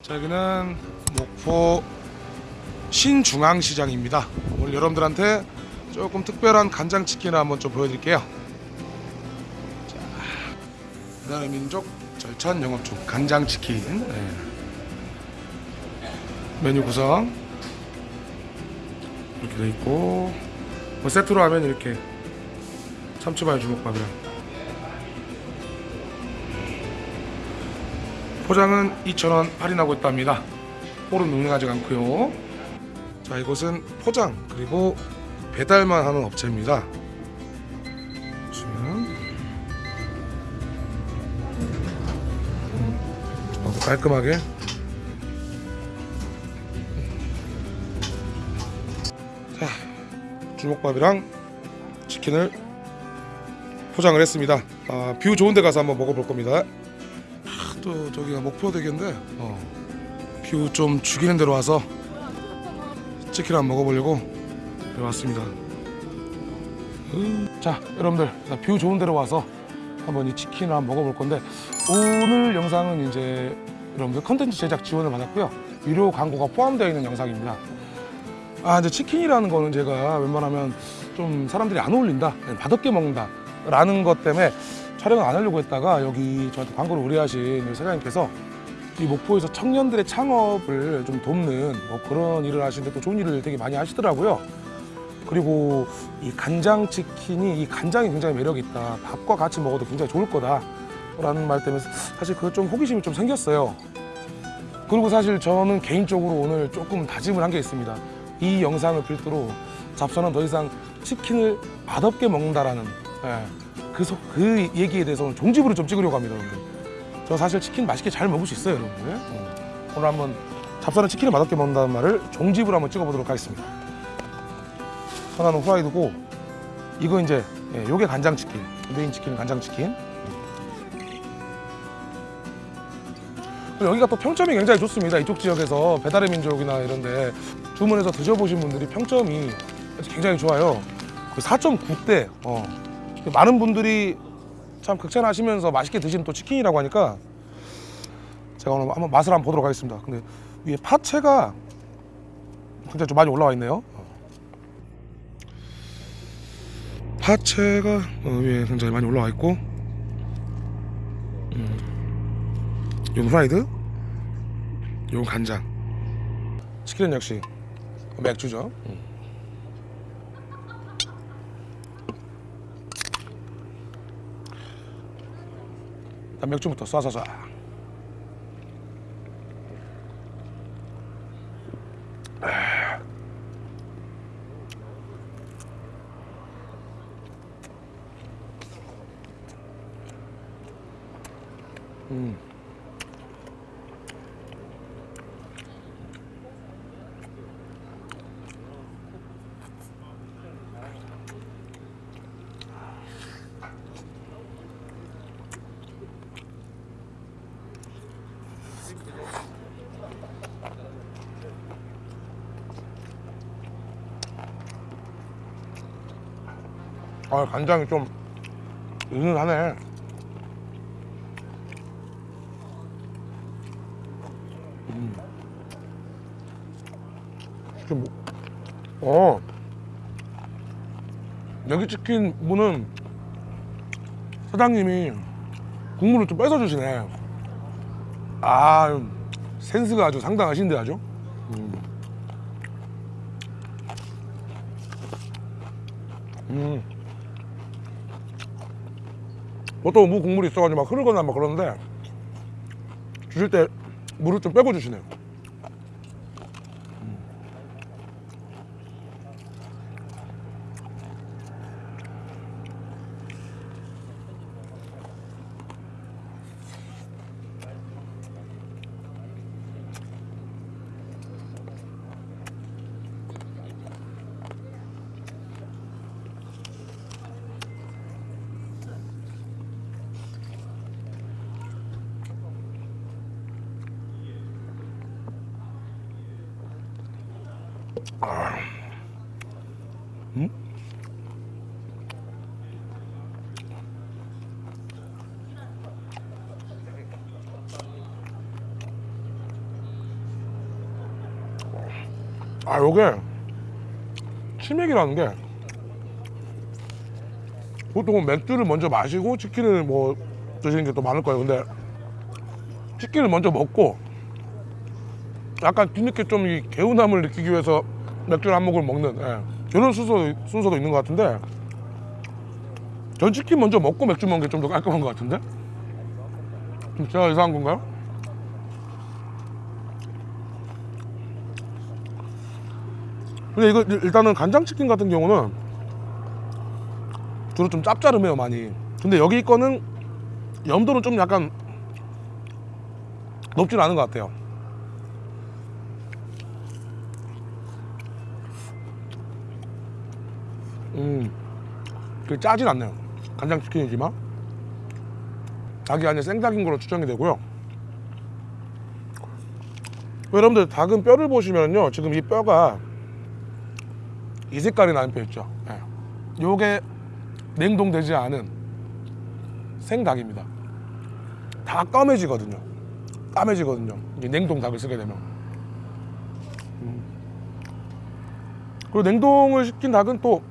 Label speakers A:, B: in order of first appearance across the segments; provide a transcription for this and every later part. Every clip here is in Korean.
A: 자 여기는 목포 신중앙시장입니다. 오늘 여러분들한테 조금 특별한 간장치킨을 한번 좀 보여드릴게요. 자, 나라의 민족 절찬 영업 중 간장치킨 네. 메뉴 구성 이렇게 돼 있고 뭐 세트로 하면 이렇게 참치마요 주먹밥이랑 포장은 2,000원 할인하고 있답니다. 홀은 능력하지 않고요. 자 이곳은 포장 그리고 배달만 하는 업체입니다. 보시면 어, 깔끔하게 자 주먹밥이랑 치킨을 포장을 했습니다. 아, view 좋은 데 가서 한번 먹어볼 겁니다. 아, 또 저기가 목포대교인데 어, view 좀 죽이는 데로 와서 치킨 한번 먹어보려고 왔습니다. 음, 자 여러분들 자, view 좋은 데로 와서 한번 이 치킨을 한번 먹어볼 건데 오늘 영상은 이제 여러분들 컨텐츠 제작 지원을 받았고요 유료 광고가 포함되어 있는 영상입니다. 아 근데 치킨이라는 거는 제가 웬만하면 좀 사람들이 안 어울린다 맛없게 먹는다 라는 것 때문에 촬영을 안 하려고 했다가 여기 저한테 광고를 의뢰하신 사장님께서 이 목포에서 청년들의 창업을 좀 돕는 뭐 그런 일을 하시는데 또 좋은 일을 되게 많이 하시더라고요. 그리고 이 간장치킨이 이 간장이 굉장히 매력이 있다. 밥과 같이 먹어도 굉장히 좋을 거다 라는 말 때문에 사실 그거 좀 호기심이 좀 생겼어요. 그리고 사실 저는 개인적으로 오늘 조금 다짐을 한 게 있습니다. 이 영상을 필두로 잡서는 더 이상 치킨을 맛없게 먹는다라는 예, 그, 소- 그 얘기에 대해서 오늘 종집으로 좀 찍으려고 합니다. 여러분들. 저 사실 치킨 맛있게 잘 먹을 수 있어요, 여러분들. 어. 오늘 한번 잡사는 치킨을 맛없게 먹는다는 말을 종집으로 한번 찍어보도록 하겠습니다. 하나는 후라이드고 이거 이제 예, 요게 간장치킨, 메인 치킨은 간장치킨. 여기가 또 평점이 굉장히 좋습니다. 이쪽 지역에서 배달의 민족이나 이런 데 주문해서 드셔보신 분들이 평점이 굉장히 좋아요. 4.9대. 어. 많은 분들이 참 극찬하시면서 맛있게 드시는 또 치킨이라고 하니까 제가 오늘 한번 맛을 한번 보도록 하겠습니다. 근데 위에 파채가 굉장히 좀 많이 올라와 있네요. 파채가 어, 위에 굉장히 많이 올라와 있고, 음, 요 후라이드, 요 간장, 치킨은 역시 맥주죠. 음. 일단 맥주부터 쏴쏴쏴. 음. 아 간장이 좀 은은하네. 음. 뭐? 어. 여기 치킨 분은 사장님이 국물을 좀 뺏어 주시네. 아 센스가 아주 상당하신데 아주. 음. 음. 보통 무 국물이 있어가지고 막 흐르거나 막 그러는데 주실 때 물을 좀 빼고 주시네요. 아. 요게 치맥이라는 게 보통은 맥주를 먼저 마시고 치킨을 뭐 드시는 게 또 많을 거예요 근데 치킨을 먼저 먹고 약간 뒤늦게 좀 이 개운함을 느끼기 위해서 맥주를 한 모금 먹는 예. 이런 순서, 순서도 있는 것 같은데 전 치킨 먼저 먹고 맥주 먹는 게 좀 더 깔끔한 것 같은데 좀 제가 이상한 건가요? 근데 이거 일- 일단은 간장치킨 같은 경우는 주로 좀 짭짤해요 많이 근데 여기 거는 염도는 좀 약간 높진 않은 것 같아요 음, 그 짜진 않네요. 간장치킨이지만. 닭이 아니라 생닭인 걸로 추정이 되고요. 여러분들 닭은 뼈를 보시면요 지금 이 뼈가 이 색깔이 나는 뼈 있죠? 예. 요게 냉동되지 않은 생닭입니다. 다 까매지거든요. 까매지거든요. 냉동 닭을 쓰게 되면. 음. 그리고 냉동을 시킨 닭은 또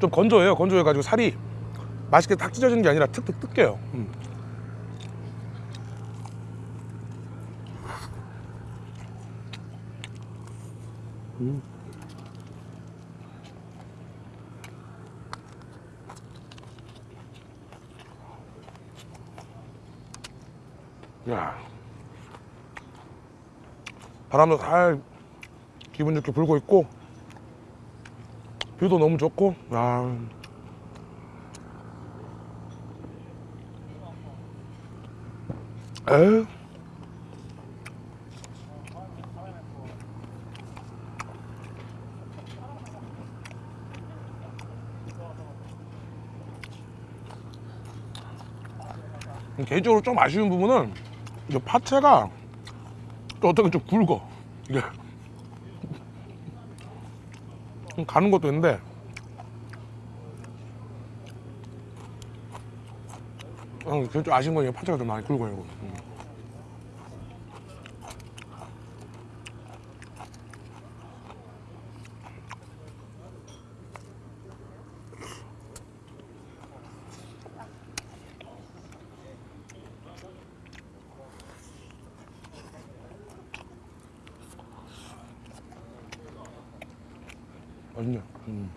A: 좀 건조해요 건조해가지고 살이 맛있게 탁 찢어지는 게 아니라 툭툭 뜯겨요 음. 음. 야 바람도 잘 기분 좋게 불고 있고 뷰도 너무 좋고 야 에휴. 개인적으로 좀 아쉬운 부분은 이 파채가 또 어떻게 좀 굵어. 이게 좀 가는 것도 있는데 어, 그좀 아쉬운 건 이게 파채가 좀 많이 굵어요 이거. 음. 맛있네. 음.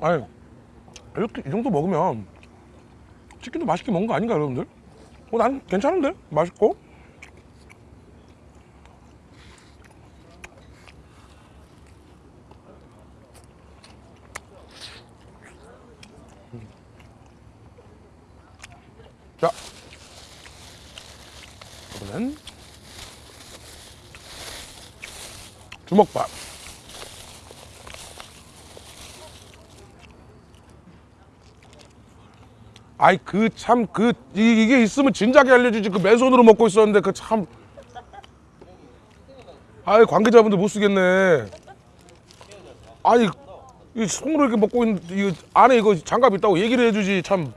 A: 아니 이렇게 이 정도 먹으면 치킨도 맛있게 먹은 거 아닌가 여러분들? 어, 난 괜찮은데 맛있고. 음. 자, 이번엔 주먹밥. 아이 그 참 그 이게 있으면 진작에 알려주지. 그 맨손으로 먹고 있었는데 그 참. 아이 관계자분들 못 쓰겠네. 아니 이 손으로 이렇게 먹고 있는 이 안에 이거 장갑 있다고 얘기를 해주지 참.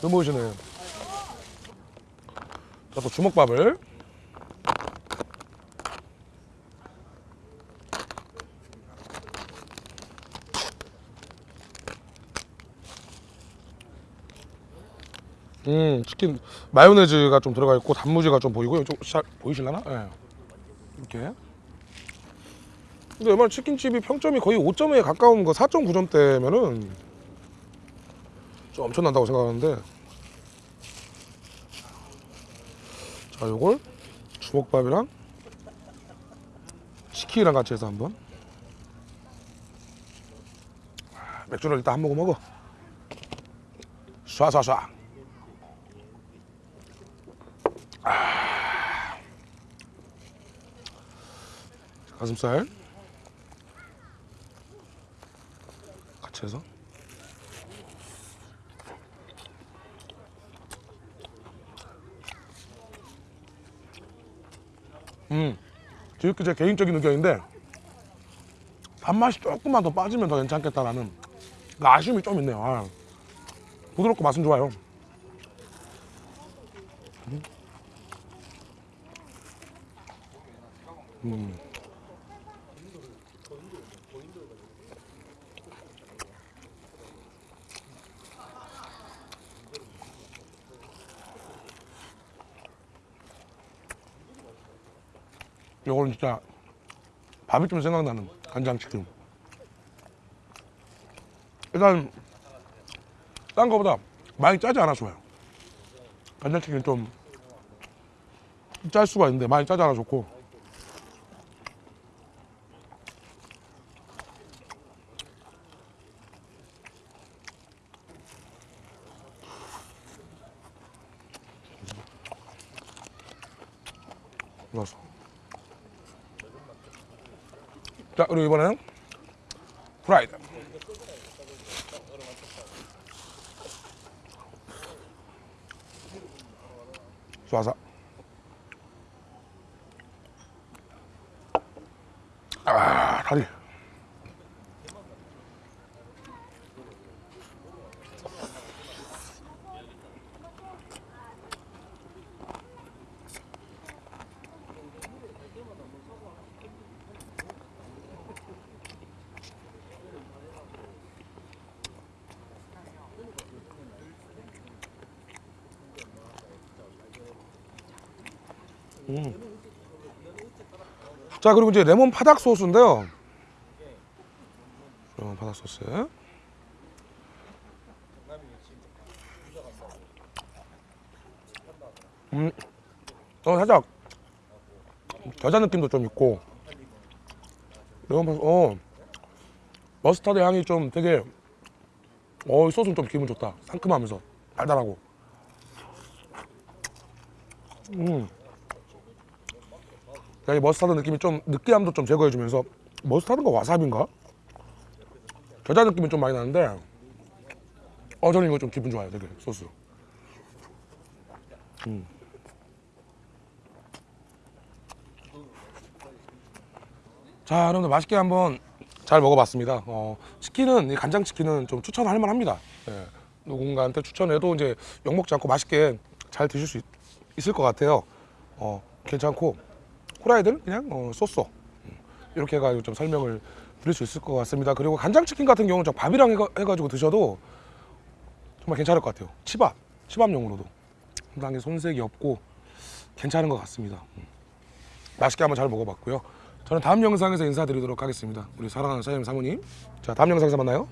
A: 너무하시네. 자또 주먹밥을 음 치킨 마요네즈가 좀 들어가 있고 단무지가 좀 보이고요 좀잘 보이실라나? 예. 이렇게. 근데 얼마나 치킨집이 평점이 거의 5점에 가까운 거 4.9점대면은 좀 엄청난다고 생각하는데. 자 요걸 주먹밥이랑 치킨이랑 같이 해서 한번. 아, 맥주를 일단 한 모금 먹어. 쏴쏴쏴 가슴살. 같이 해서. 음 지금 제 개인적인 의견인데 단맛이 조금만 더 빠지면 더 괜찮겠다라는 그 아쉬움이 좀 있네요. 아, 부드럽고 맛은 좋아요. 음. 요거는 진짜 밥이 좀 생각나는 간장치킨. 일단 딴 거보다 많이 짜지 않아 좋아요. 간장치킨 좀 짤 수가 있는데 많이 짜지 않아 좋고. 자 그리고 이번에는 프라이드. 쏴서. 아 다리. 자 그리고 이제 레몬 파닭 소스인데요. 레몬 파닭 소스. 음, 어 살짝 겨자 느낌도 좀 있고 레몬 파닭, 어 머스타드 향이 좀 되게 어 소스는 좀 기분 좋다. 상큼하면서 달달하고. 음. 야, 이 머스타드 느낌이 좀 느끼함도 좀 제거해주면서. 머스타드인가 와사비인가? 겨자 느낌이 좀 많이 나는데 어 저는 이거 좀 기분 좋아요 되게 소스. 음. 자 여러분들 맛있게 한번 잘 먹어봤습니다. 어, 치킨은 이 간장 치킨은 좀 추천할 만합니다. 예, 누군가한테 추천해도 이제 욕 먹지 않고 맛있게 잘 드실 수 있, 있을 것 같아요. 어, 괜찮고 후라이드는 그냥 어, 소스 음, 이렇게 해가지고 좀 설명을 드릴 수 있을 것 같습니다. 그리고 간장치킨 같은 경우는 저 밥이랑 해가, 해가 지고 드셔도 정말 괜찮을 것 같아요. 치밥, 치밥용으로도 상당히 손색이 없고 괜찮은 것 같습니다. 음. 맛있게 한번 잘 먹어봤고요. 저는 다음 영상에서 인사드리도록 하겠습니다. 우리 사랑하는 사장님 사모님. 자, 다음 영상에서 만나요.